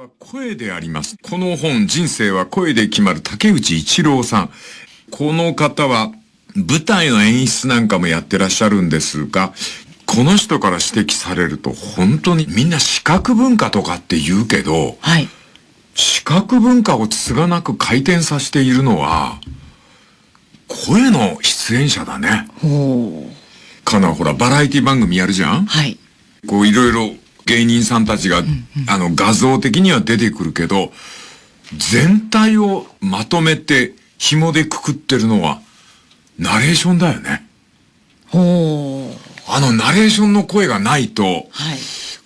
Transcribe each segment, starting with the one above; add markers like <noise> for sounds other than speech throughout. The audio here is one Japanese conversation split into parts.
は声であります。この本、人生は声で決まる竹内一郎さん。この方は、舞台の演出なんかもやってらっしゃるんですが、この人から指摘されると、本当にみんな視覚文化とかって言うけど、はい。視覚文化をつがなく回転させているのは、声の出演者だね。ほう。かな、ほら、バラエティ番組やるじゃん？はい。こう、いろいろ芸人さんたちが、うんうん、あの、画像的には出てくるけど、全体をまとめて紐でくくってるのは、ナレーションだよね。ほう。あの、ナレーションの声がないと、はい。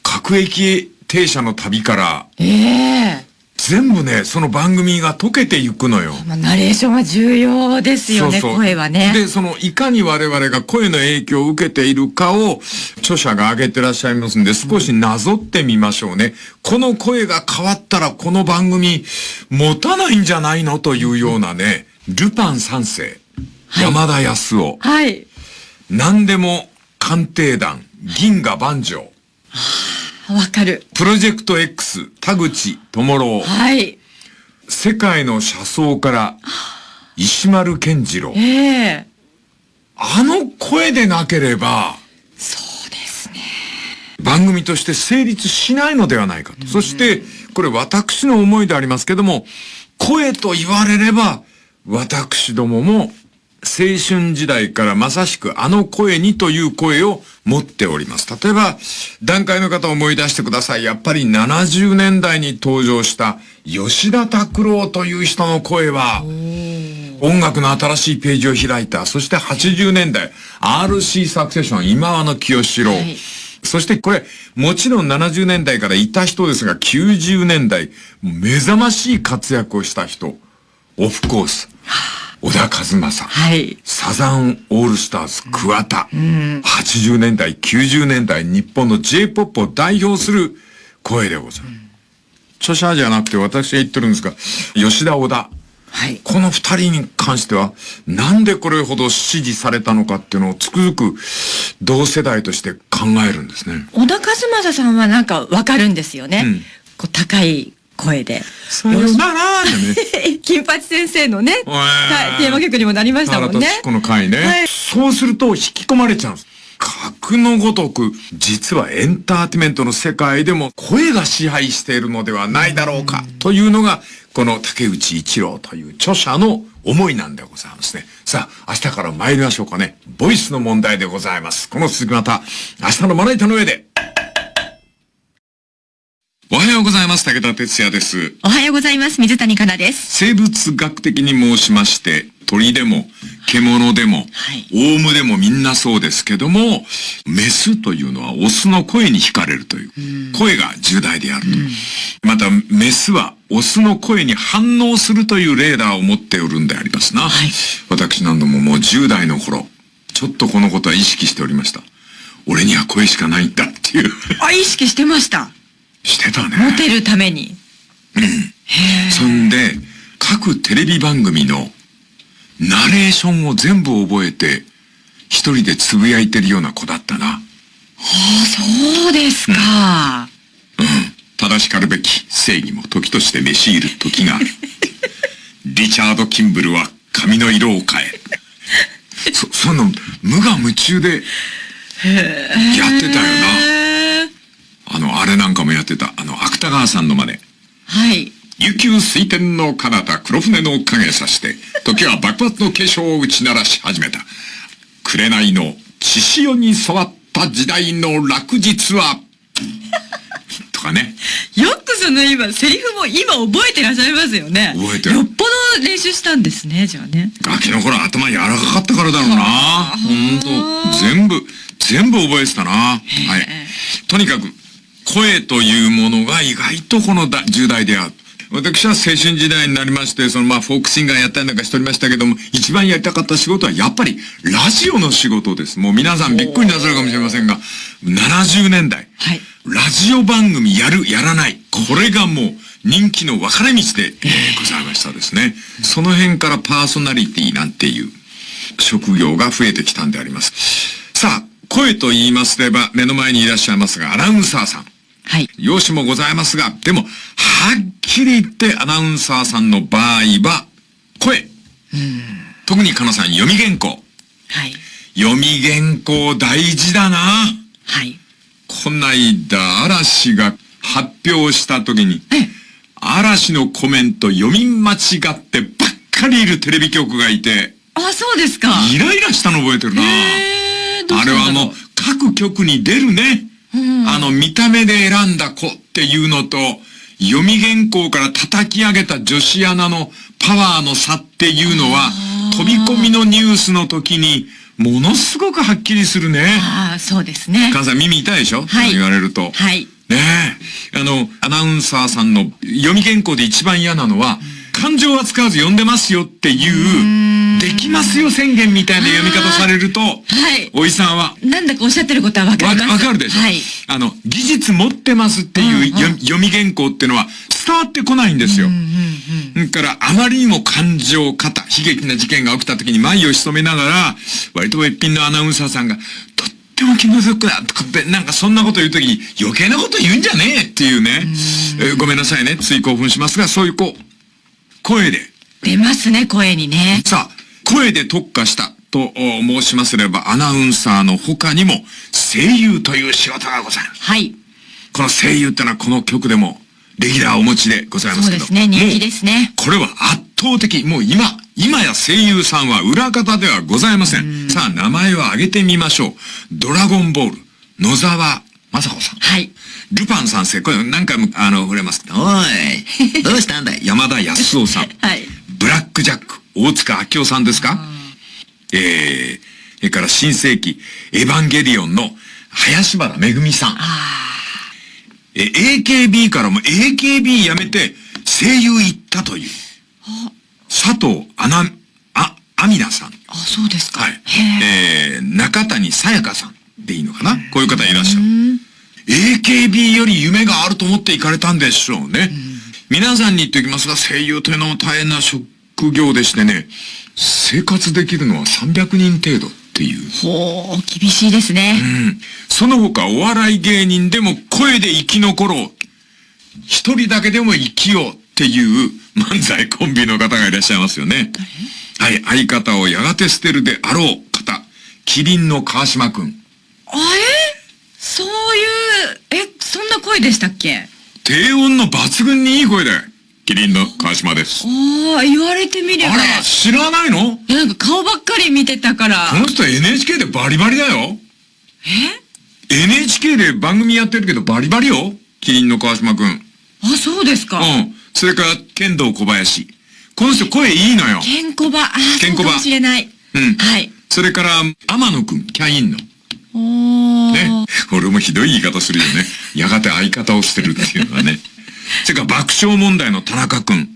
各駅停車の旅から、ええー全部ね、その番組が解けていくのよ。まあ、ナレーションは重要ですよね、そうそう声はね。で、その、いかに我々が声の影響を受けているかを、著者が挙げてらっしゃいますんで、少しなぞってみましょうね。この声が変わったら、この番組、持たないんじゃないのというようなね、ルパン三世、はい、山田康夫。はい。何でも鑑定団、銀河万丈。わかる。プロジェクト X、田口智郎。はい。世界の車窓から、石丸健次郎。ええー、あの声でなければ、そうですね。番組として成立しないのではないかと。そして、これ私の思いでありますけども、声と言われれば、私どもも青春時代からまさしくあの声にという声を持っております。例えば、段階の方を思い出してください。やっぱり70年代に登場した吉田拓郎という人の声は、音楽の新しいページを開いた。そして80年代、RC サクセション、今和の清志郎。はい、そしてこれ、もちろん70年代からいた人ですが、90年代、目覚ましい活躍をした人。オフコース。小田和正。はい。サザンオールスターズ桑田。うん、80年代、90年代、日本の J-POP を代表する声でございます。著者じゃなくて私が言ってるんですが、吉田小田。はい。この二人に関しては、なんでこれほど支持されたのかっていうのをつくづく同世代として考えるんですね。小田和正さんはなんかわかるんですよね。うん、こう高い声で。さよならね。<laughs> 金八先生のね、テーマ曲にもなりましたもんね。この回ね、はい。そうすると引き込まれちゃうんです。格のごとく、実はエンターテイメントの世界でも声が支配しているのではないだろうか、というのが、この竹内一郎という著者の思いなんでございますね。さあ、明日から参りましょうかね。ボイスの問題でございます。この続きまた、明日のまな板の上で。おはようございます。武田哲也です。おはようございます。水谷香奈です。生物学的に申しまして、鳥でも、獣でも、はい、オウムでもみんなそうですけども、メスというのはオスの声に惹かれるという、う声が重大であると。また、メスはオスの声に反応するというレーダーを持っておるんでありますな。はい、私何度ももう10代の頃、ちょっとこのことは意識しておりました。俺には声しかないんだっていう。あ、意識してました。してたね。モテるために。うん。そんで、各テレビ番組のナレーションを全部覚えて、一人でつぶやいてるような子だったな。ああ、そうですか、うん。うん。正しかるべき正義も時として召し入る時がある。<laughs> リチャード・キンブルは髪の色を変え。そ、その、無我夢中で、やってたよな。あの、あれなんかもやってた、あの、芥川さんの真似。はい。琉球水天の彼方黒船の影さして、時は幕末の化粧を打ち鳴らし始めた。紅の血潮に触った時代の落日は、とかね。よくその今、セリフも今覚えてらっしゃいますよね。覚えてる。よっぽど練習したんですね、じゃあね。ガキの頃頭柔らかかったからだろうな。ほんと。全部、全部覚えてたな。はい。とにかく、声というものが意外とこの重大である。私は青春時代になりまして、そのまあフォークシンガーやったりなんかしておりましたけども、一番やりたかった仕事はやっぱりラジオの仕事です。もう皆さんびっくりなさるかもしれませんが、70年代、はい、ラジオ番組やる、やらない。これがもう人気の分かれ道で、えー、ございましたですね。その辺からパーソナリティなんていう職業が増えてきたんであります。さあ、声と言いますれば目の前にいらっしゃいますが、アナウンサーさん。はい。容姿もございますが、でも、はっきり言ってアナウンサーさんの場合は、声。特にかなさん、読み原稿。はい。読み原稿大事だな。はい。こないだ嵐が発表した時に、嵐のコメント読み間違ってばっかりいるテレビ局がいて、あ、そうですか。イライラしたの覚えてるな。あれはもう各局に出るね。あの見た目で選んだ子っていうのと、読み原稿から叩き上げた女子アナのパワーの差っていうのは、飛び込みのニュースの時に、ものすごくはっきりするね。ああ、そうですね。母さん耳痛いでしょ？はい。言われると。はい。ねえ。あの、アナウンサーさんの読み原稿で一番嫌なのは、感情は使わず読んでますよっていう、できますよ宣言みたいな読み方されると、はい。おじさんは。なんだかおっしゃってることはわかります。わかるでしょ？はい。あの、技術持ってますっていう、読み原稿っていうのは伝わってこないんですよ。だから、あまりにも感情過多、悲劇な事件が起きた時に眉を潜めながら、割とべっぴんのアナウンサーさんが、とっても気の毒だとかって、なんかそんなこと言う時に余計なこと言うんじゃねえっていうね。えー、ごめんなさいね。つい興奮しますが、そういうこう、声で。出ますね、声にね。さあ、声で特化したと申しますれば、アナウンサーの他にも声優という仕事がございます。はい。この声優ってのはこの曲でもレギュラーお持ちでございますけど。そうですね、人気ですね。これは圧倒的。もう今、今や声優さんは裏方ではございません。んさあ、名前を挙げてみましょう。ドラゴンボール、野沢雅子さん。はい。ルパン三世、これ何回も、あの、触れます。おい、<laughs> どうしたんだい？山田康夫さん。はい。ブラックジャック、大塚明夫さんですか？えー、それから新世紀、エヴァンゲリオンの林原めぐみさん。え、AKB からも AKB やめて声優行ったという。佐藤あな、あ、アミナさん。あ、そうですか。はい。えー、中谷さやかさんでいいのかな？こういう方いらっしゃる。AKB より夢があると思って行かれたんでしょうね。皆さんに言っておきますが、声優というのも大変な職業でしてね、生活できるのは300人程度っていう。ほう、厳しいですね。うん。その他、お笑い芸人でも声で生き残ろう。一人だけでも生きようっていう漫才コンビの方がいらっしゃいますよね。はい、相方をやがて捨てるであろう方。キリンの川島くん。あえそういう、え、そんな声でしたっけ？低音の抜群にいい声で。キリンの川島です。ああ、言われてみれば。あら、知らないの？いや、なんか顔ばっかり見てたから。この人 NHK でバリバリだよ。え ?NHK で番組やってるけどバリバリよ。キリンの川島くん。あ、そうですか。うん。それから、剣道小林。この人声いいのよ。ケンコバ。ああ、そうかもしれない。うん。はい。それから、天野くん、キャインの。ね。俺もひどい言い方するよね。やがて相方を捨てるっていうのはね。それから爆笑問題の田中くん。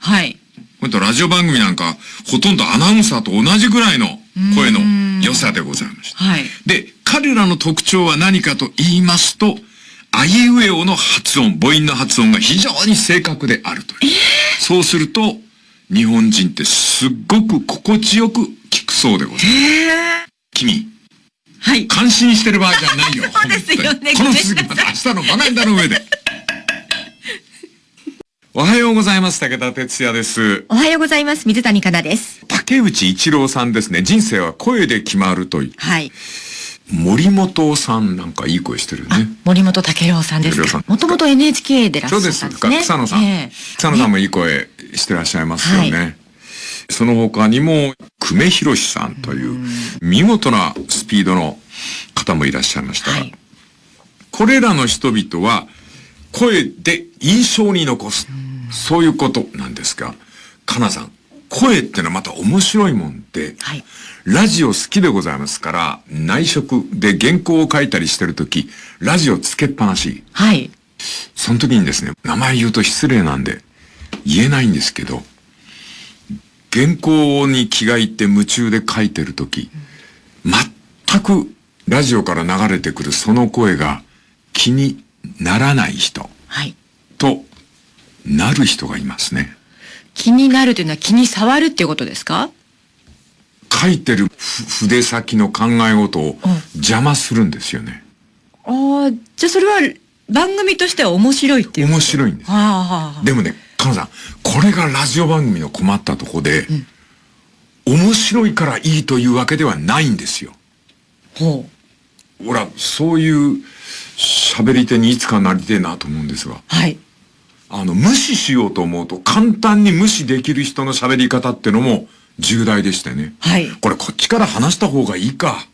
はい。これとラジオ番組なんか、ほとんどアナウンサーと同じぐらいの声の良さでございました。はい。で、彼らの特徴は何かと言いますと、あいうえおの発音、母音の発音が非常に正確であるという。えー、そうすると、日本人ってすっごく心地よく聞くそうでございます。えー、君、はい。感心してる場合じゃないよ。<laughs> そうですよね。この続きまた明日のバカネタの上で。おはようございます。武田哲也です。おはようございます。水谷香奈です。竹内一郎さんですね。人生は声で決まるという。はい。森本さんなんかいい声してるね。森本武郎さんですか。もともと NHK でらっしゃったんですね。そうです。草野さん。えー、草野さんもいい声してらっしゃいますよね。はいその他にも、久米博さんという、見事なスピードの方もいらっしゃいました。はい、これらの人々は、声で印象に残す。そういうことなんですが、かなさん、声ってのはまた面白いもんで、はい、ラジオ好きでございますから、内職で原稿を書いたりしてるとき、ラジオつけっぱなし。はい。その時にですね、名前言うと失礼なんで、言えないんですけど、原稿に気が入って夢中で書いてるとき、全くラジオから流れてくるその声が気にならない人、はい、となる人がいますね。気になるというのは気に触るっていうことですか？書いてる筆先の考え事を邪魔するんですよね。うん、ああ、じゃあそれは番組としては面白いっていう。面白いんです。でもね、カノさん、これがラジオ番組の困ったとこで、うん、面白いからいいというわけではないんですよ。ほう。ほら、そういう喋り手にいつかなりてえなと思うんですが。はい。あの、無視しようと思うと簡単に無視できる人の喋り方ってのも重大でしてね。はい。これこっちから話した方がいいか。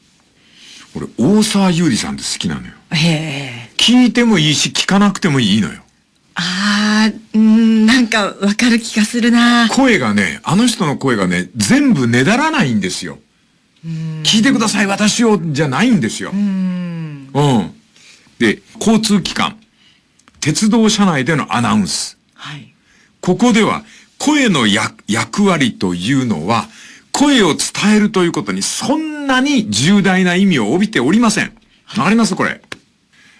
俺、大沢優里さんって好きなのよ。へえ。聞いてもいいし、聞かなくてもいいのよ。ああ、うん、なんかわかる気がするな。声がね、あの人の声がね、全部ねだらないんですよ。聞いてください、私を、じゃないんですよ。うん。うん。で、交通機関、鉄道車内でのアナウンス。はい。ここでは、声の役割というのは、声を伝えるということにそんなに重大な意味を帯びておりません。わかりますこれ。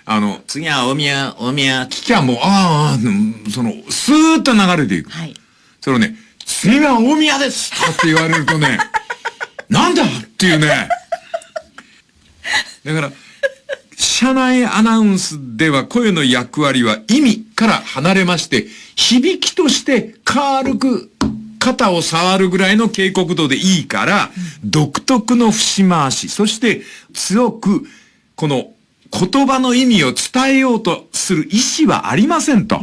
あの、次は大宮、大宮、聞きゃもう、ああ、その、スーッと流れていく。はい。それをね、次は大宮ですって言われるとね、<laughs> なんだっていうね。だから、車内アナウンスでは声の役割は意味から離れまして、響きとして軽く肩を触るぐらいの警告度でいいから、独特の節回し、そして強く、この言葉の意味を伝えようとする意思はありませんと。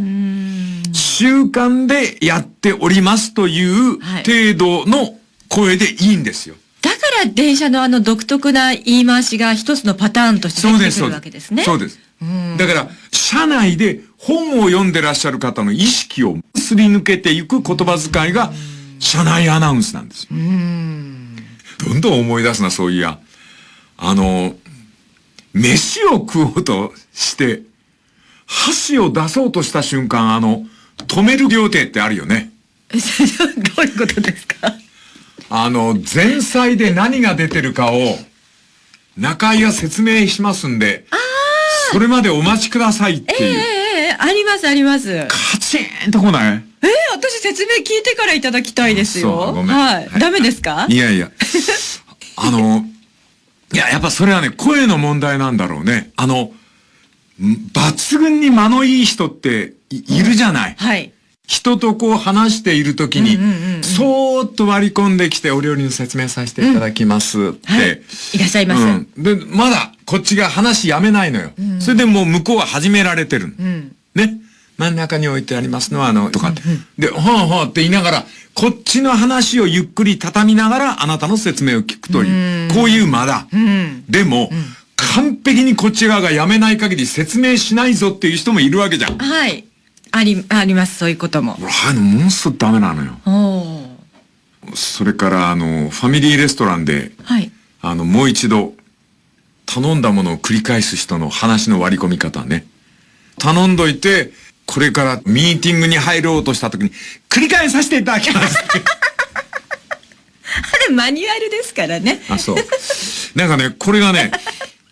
習慣でやっておりますという程度の声でいいんですよ。だから電車のあの独特な言い回しが一つのパターンとして出てくるわけですね。そうです。だから、社内で本を読んでらっしゃる方の意識をすり抜けていく言葉遣いが、社内アナウンスなんですよ。どんどん思い出すな、そういや。あの、飯を食おうとして、箸を出そうとした瞬間、あの、止める料亭ってあるよね。<laughs> どういうことですか？あの、前菜で何が出てるかを、中井が説明しますんで、それまでお待ちくださいっていう。ええー、ありますあります。カチンと来ない？えー、私説明聞いてからいただきたいですよ。はい、はい。ダメですか？いやいや。あの、いや、やっぱそれはね、声の問題なんだろうね。あの、抜群に間のいい人っているじゃない。はい。人とこう話しているときに、そーっと割り込んできてお料理の説明させていただきますって。うんはい、いらっしゃいます、うん。で、まだこっちが話やめないのよ。うん、それでもう向こうは始められてる。うん、ね。真ん中に置いてありますのは、あの、とかって。で、ほんほんって言いながら、こっちの話をゆっくり畳みながら、あなたの説明を聞くという、こういう間だ。でも、完璧にこっち側がやめない限り説明しないぞっていう人もいるわけじゃん。はい。あり、あります、そういうことも。はい、ものすごくダメなのよ。それから、あの、ファミリーレストランで、はい。あの、もう一度、頼んだものを繰り返す人の話の割り込み方ね。頼んどいて、これからミーティングに入ろうとした時に、繰り返させていただきます <laughs> あれマニュアルですからね。あ、そう。なんかね、これがね、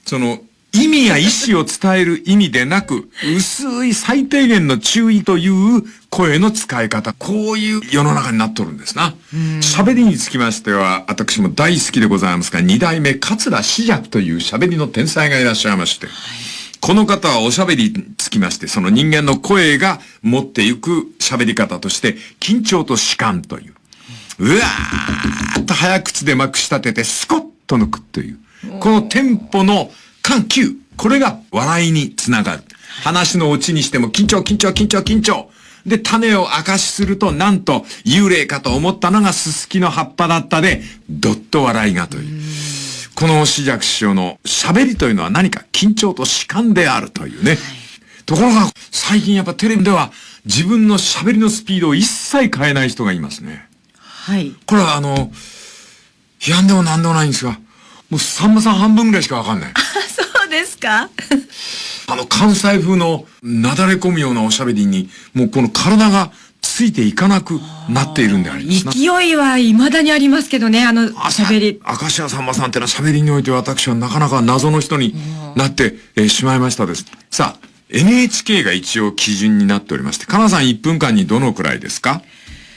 その、意味や意思を伝える意味でなく、薄い最低限の注意という声の使い方。こういう世の中になっとるんですな。喋りにつきましては、私も大好きでございますが、二代目桂志尺という喋りの天才がいらっしゃいまして。はいこの方はおしゃべりにつきまして、その人間の声が持っていく喋り方として、緊張と弛緩という。うわーっと早口でまくし立てて、スコッと抜くという。このテンポの緩急。これが笑いにつながる。話のオチにしても緊張、緊張、緊張、緊張。で、種を明かしすると、なんと、幽霊かと思ったのがススキの葉っぱだったで、どっと笑いがという。この志尺師匠の喋りというのは何か緊張と弛緩であるというね。はい、ところが、最近やっぱテレビでは自分の喋りのスピードを一切変えない人がいますね。はい。これはあの、批判でも何でもないんですが、もうさんまさん半分ぐらいしかわかんない。か？あの関西風のなだれ込むようなおしゃべりに、もうこの体がついていかなくなっているんであります勢いは未だにありますけどね、あの喋り。明石家さんまさんってのは喋りにおいて私はなかなか謎の人になって、えー、しまいましたです。さあ、NHK が一応基準になっておりまして、かなさん1分間にどのくらいですか？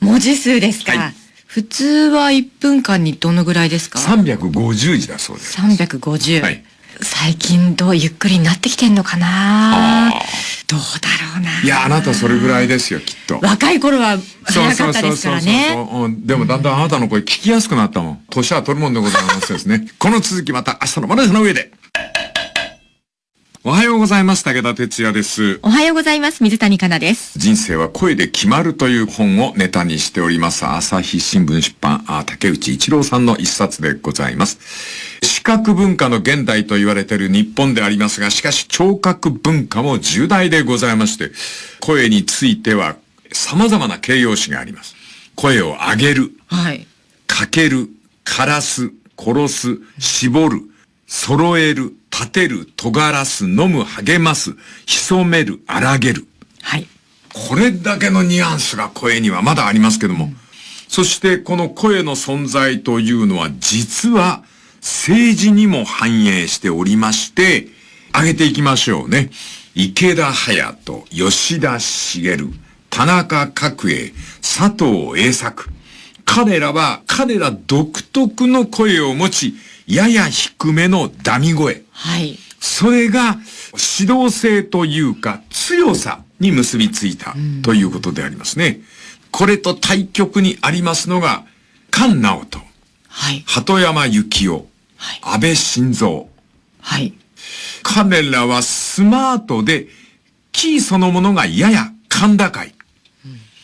文字数ですか、はい、普通は1分間にどのぐらいですか ?350 字だそうです。350。はい。最近どうゆっくりになってきてんのかな？どうだろうな。いや、あなたそれぐらいですよ、きっと。若い頃は早かったですからね。そうそうそうそう。でもだんだんあなたの声聞きやすくなったもん。年は取るもんでございますですね。この続きまた明日のマネの上で。おはようございます。武田哲也です。おはようございます。水谷香奈です。人生は声で決まるという本をネタにしております。朝日新聞出版、あ竹内一郎さんの一冊でございます。視覚文化の現代と言われている日本でありますが、しかし聴覚文化も重大でございまして、声については様々な形容詞があります。声を上げる。はい。かける。枯らす。殺す。絞る。揃える。立てる、尖らす、飲む、励ます、潜める、荒げる。はい。これだけのニュアンスが声にはまだありますけども、うん、そしてこの声の存在というのは実は政治にも反映しておりまして、挙げていきましょうね。池田隼人、吉田茂、田中角栄、佐藤栄作。彼らは彼ら独特の声を持ち、やや低めのダミ声。はい。それが指導性というか強さに結びついたということでありますね。これと対極にありますのが、菅直人。はい。鳩山幸夫。はい。安倍晋三。はい。彼らはスマートで、キーそのものがやや甲高い。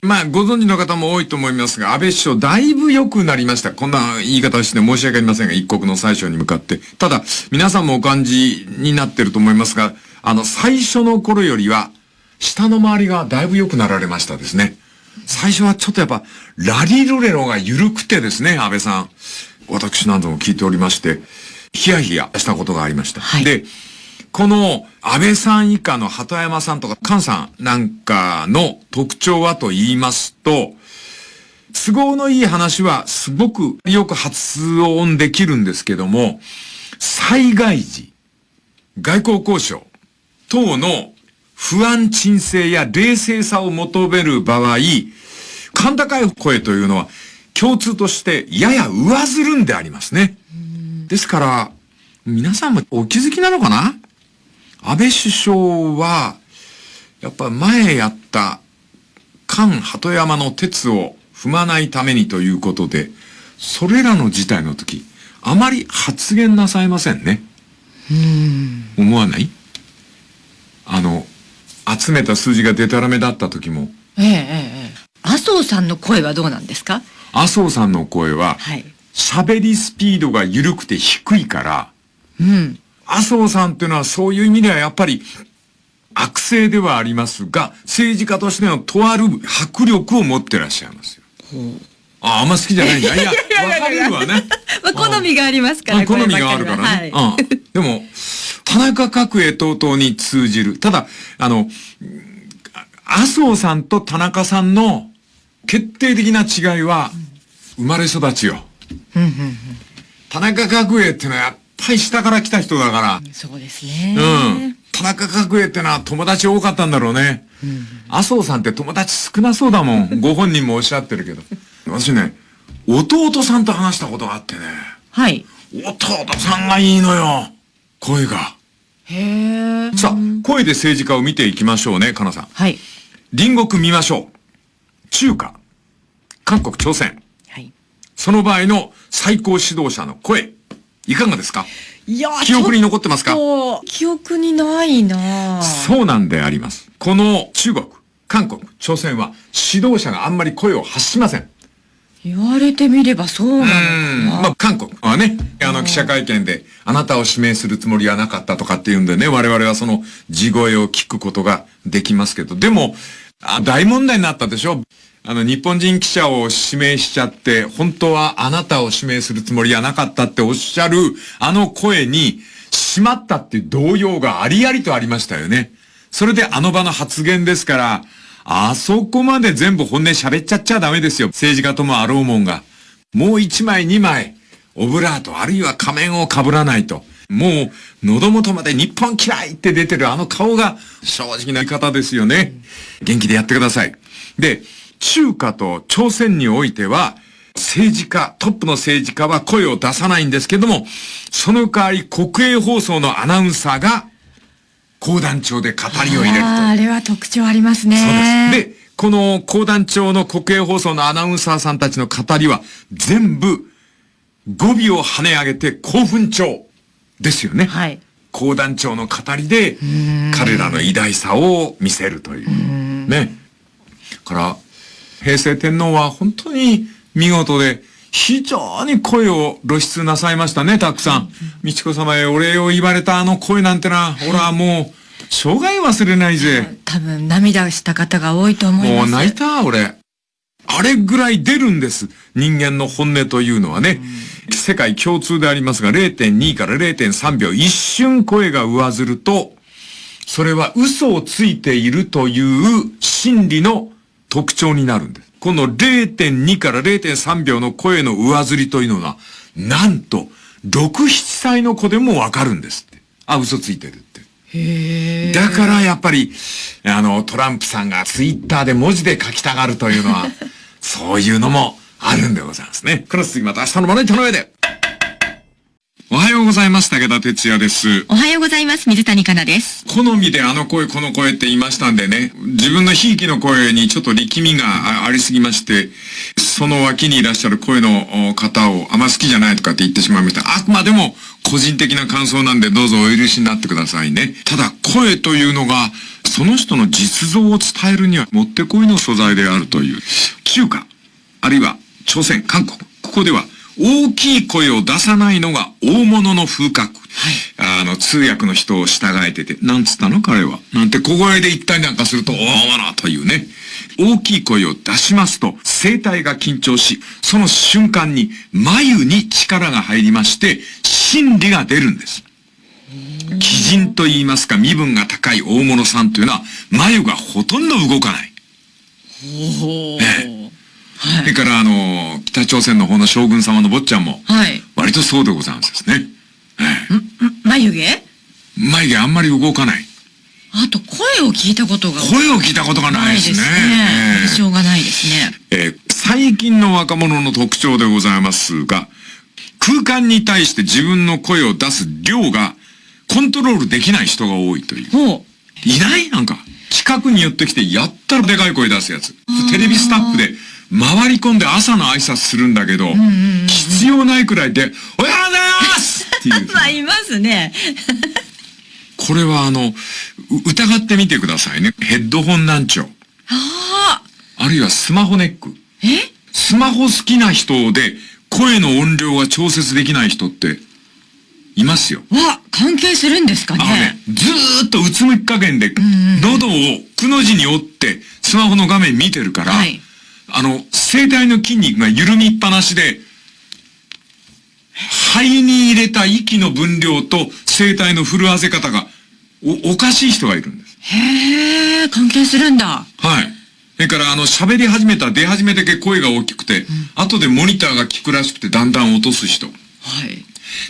まあ、ご存知の方も多いと思いますが、安倍首相だいぶ良くなりました。こんな言い方して申し訳ありませんが、一国の最初に向かって。ただ、皆さんもお感じになってると思いますが、あの、最初の頃よりは、下の周りがだいぶ良くなられましたですね。最初はちょっとやっぱ、ラリルレロが緩くてですね、安倍さん。私なども聞いておりまして、ヒヤヒヤしたことがありました。はい、で、この安倍さん以下の鳩山さんとか菅さんなんかの特徴はと言いますと、都合のいい話はすごくよく発音できるんですけども、災害時、外交交渉等の不安鎮静や冷静さを求める場合、甲高い声というのは共通としてやや上ずるんでありますね。ですから、皆さんもお気づきなのかな？安倍首相は、やっぱ前やった菅鳩山の鉄を踏まないためにということで、それらの事態の時、あまり発言なさいませんね。うん思わない？あの、集めた数字がデタラメだった時も。ええええ。麻生さんの声はどうなんですか？麻生さんの声は、はい。喋りスピードが緩くて低いから、うん。麻生さんっていうのはそういう意味ではやっぱり悪性ではありますが、政治家としてのとある迫力を持ってらっしゃいますよ。あ、あんま好きじゃないんだ。いや、わかるわね。まあ、好みがありますから、好みがあるからね。はい、うん。でも、田中角栄等々に通じる。ただ、あの、麻生さんと田中さんの決定的な違いは、生まれ育ちよ。田中角栄ってのはぱい下から来た人だから。そうですね。うん。田中角栄ってのは友達多かったんだろうね。うん、麻生さんって友達少なそうだもん。<laughs> ご本人もおっしゃってるけど。私ね、弟さんと話したことがあってね。はい。弟さんがいいのよ。声が。へえ。さあ、声で政治家を見ていきましょうね、かなさん。はい。隣国見ましょう。中華。韓国、朝鮮。はい。その場合の最高指導者の声。いかがですか？いや記憶に残ってますか？記憶にないな。そうなんであります。この中国、韓国、朝鮮は指導者があんまり声を発しません。言われてみればそうなのかな。まあ、韓国はね、あの記者会見で、あなたを指名するつもりはなかったとかっていうんでね、我々はその地声を聞くことができますけど、でも、あ大問題になったでしょあの、日本人記者を指名しちゃって、本当はあなたを指名するつもりはなかったっておっしゃる、あの声に、しまったっていう動揺がありありとありましたよね。それであの場の発言ですから、あそこまで全部本音喋っちゃっちゃダメですよ。政治家ともあろうもんが。もう一枚二枚、オブラートあるいは仮面を被らないと。もう、喉元まで日本嫌いって出てるあの顔が正直な言い方ですよね。元気でやってください。で、中華と朝鮮においては、政治家、トップの政治家は声を出さないんですけども、その代わり国営放送のアナウンサーが講談調で語りを入れると。あれは特徴ありますね。そうです。で、この講談調の国営放送のアナウンサーさんたちの語りは、全部、語尾を跳ね上げて興奮調ですよね。はい。講談調の語りで、彼らの偉大さを見せるという。ね。から、平成天皇は本当に見事で、非常に声を露出なさいましたね、たくさん。美智子様へお礼を言われたあの声なんてな、ほらもう、生涯忘れないぜ。多分涙した方が多いと思います。もう泣いた、俺。あれぐらい出るんです。人間の本音というのはね。世界共通でありますが、0.2から0.3秒、一瞬声が上ずると、それは嘘をついているという心理の特徴になるんです。この0.2から0.3秒の声の上ずりというのは、なんと、6、7歳の子でもわかるんですって。あ、嘘ついてるって。だからやっぱり、あの、トランプさんがツイッターで文字で書きたがるというのは、そういうのもあるんでございますね。クロス次また明日のまな板の上で。おはようございます。武田哲也です。おはようございます。水谷香奈です。好みであの声、この声って言いましたんでね、自分のひいきの声にちょっと力みがありすぎまして、その脇にいらっしゃる声の方をあんま好きじゃないとかって言ってしまいました。あくまでも個人的な感想なんでどうぞお許しになってくださいね。ただ声というのが、その人の実像を伝えるにはもってこいの素材であるという。中華、あるいは朝鮮、韓国、ここでは大きい声を出さないのが大物の風格。はい、あの、通訳の人を従えてて、なんつったの？彼は。なんて小声で言ったりなんかすると、大物というね。大きい声を出しますと、声帯が緊張し、その瞬間に眉に力が入りまして、心理が出るんです。鬼人と言いますか、身分が高い大物さんというのは、眉がほとんど動かない。ねそれから、あの、北朝鮮の方の将軍様の坊ちゃんも、はい。割とそうでございますですね。眉毛？眉毛あんまり動かない。あと、声を聞いたことが。声を聞いたことがないですね。印象、がないですね。えー、最近の若者の特徴でございますが、空間に対して自分の声を出す量がコントロールできない人が多いという。いない？なんか。近くに寄ってきて、やったらでかい声出すやつ。テレビスタッフで回り込んで朝の挨拶するんだけど、必要ないくらいで、おはようございますっていう。<laughs> まあ、いますね。<laughs> これはあの、疑ってみてくださいね。ヘッドホン難聴。ああ。あるいはスマホネック。え？スマホ好きな人で、声の音量が調節できない人って、いますよ。わ、関係するんですかね。あのね、ずーっとうつむき加減で、喉をくの字に折って、スマホの画面見てるから、はいあの、声帯の筋肉が緩みっぱなしで、肺に入れた息の分量と声帯の震わせ方がお、おかしい人がいるんです。へえ、関係するんだ。はい。それから、あの、喋り始めた、出始めだけ声が大きくて、うん、後でモニターが聞くらしくて、だんだん落とす人。はい。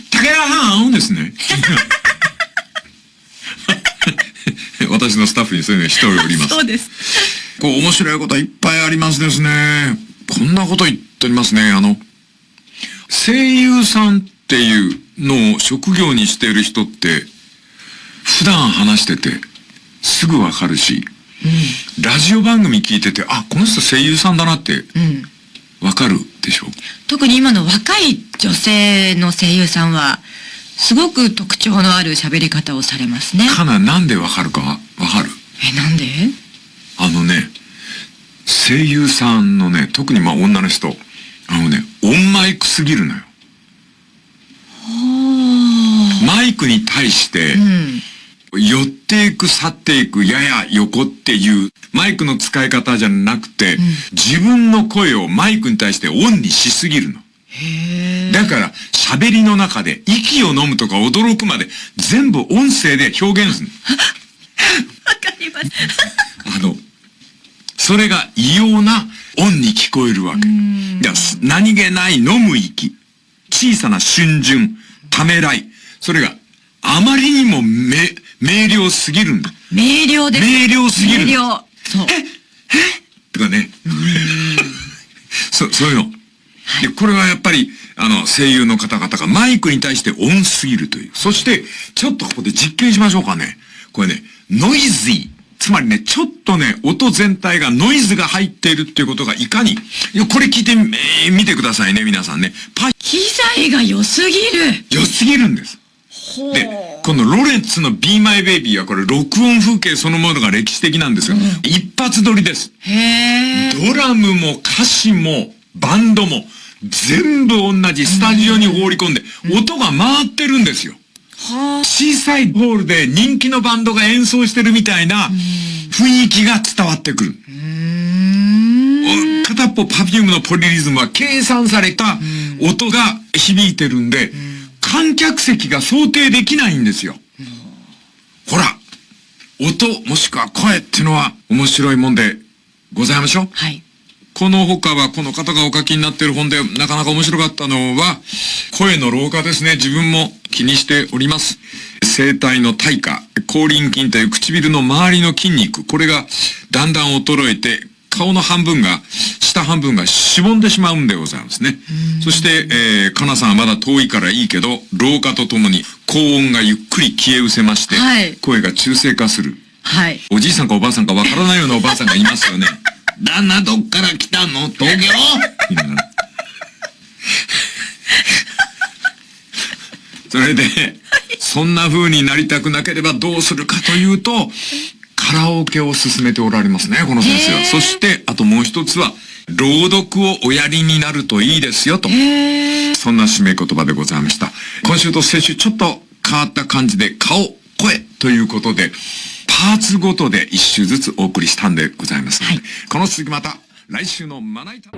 竹原さんですね。<laughs> <laughs> 私のスタッフにそういうの一人おります。そうです。こう面白いこといっぱいありますですね。こんなこと言っておりますね。あの、声優さんっていうのを職業にしている人って、普段話しててすぐわかるし、うん、ラジオ番組聞いてて、あ、この人声優さんだなって、わかるでしょ、うん、特に今の若い女性の声優さんは、すごく特徴のある喋り方をされますね。かな、なんでわかるかわかる？え、なんで？あのね、声優さんのね、特にまあ女の人、あのね、オンマイクすぎるのよ。マイクに対して、寄っていく、去っていく、やや横っていう、マイクの使い方じゃなくて、うん、自分の声をマイクに対してオンにしすぎるの。だから、喋りの中で、息を飲むとか驚くまで、全部音声で表現する <laughs> わかります。<laughs> あの、それが異様な音に聞こえるわけ。何気ない飲む息、小さな春巡、ためらい、それがあまりにもめ、明瞭すぎるんだ。明瞭です。明瞭すぎる。明瞭。そう。ええ？とかね。そ、そういうの。で、これはやっぱり、あの、声優の方々がマイクに対して音すぎるという。そして、ちょっとここで実験しましょうかね。これね、ノイズイ。つまりね、ちょっとね、音全体がノイズが入っているっていうことがいかに、これ聞いてみ、えー見てくださいね、皆さんね。パイ、機材が良すぎる。良すぎるんです。で、このロレンツの Be My Baby はこれ録音風景そのものが歴史的なんですが、一発撮りです。へえ。ドラムも歌詞もバンドも全部同じスタジオに放り込んで、音が回ってるんですよ。は小さいホールで人気のバンドが演奏してるみたいな雰囲気が伝わってくる。片っぽパフュームのポリリズムは計算された音が響いてるんで、観客席が想定できないんですよ。ほら、音もしくは声っていうのは面白いもんでございましょう。はい。この他はこの方がお書きになっている本でなかなか面白かったのは、声の老化ですね。自分も気にしております。声帯の退化、口輪筋という唇の周りの筋肉、これがだんだん衰えて、顔の半分が、下半分がしぼんでしまうんでございますね。そして、えー、かなさんはまだ遠いからいいけど、老化とともに高音がゆっくり消え失せまして、はい声が中性化する。はい。おじいさんかおばあさんかわからないようなおばあさんがいますよね。旦那どっから来たの？東京？<laughs> それで、そんな風になりたくなければどうするかというと、カラオケを進めておられますね、この先生は。そして、あともう一つは、朗読をおやりになるといいですよ、と。そんな締め言葉でございました。今週と先週ちょっと変わった感じで顔、声ということで、パーツごとで一週ずつお送りしたんでございますので、はいこの続きまた来週のまな板。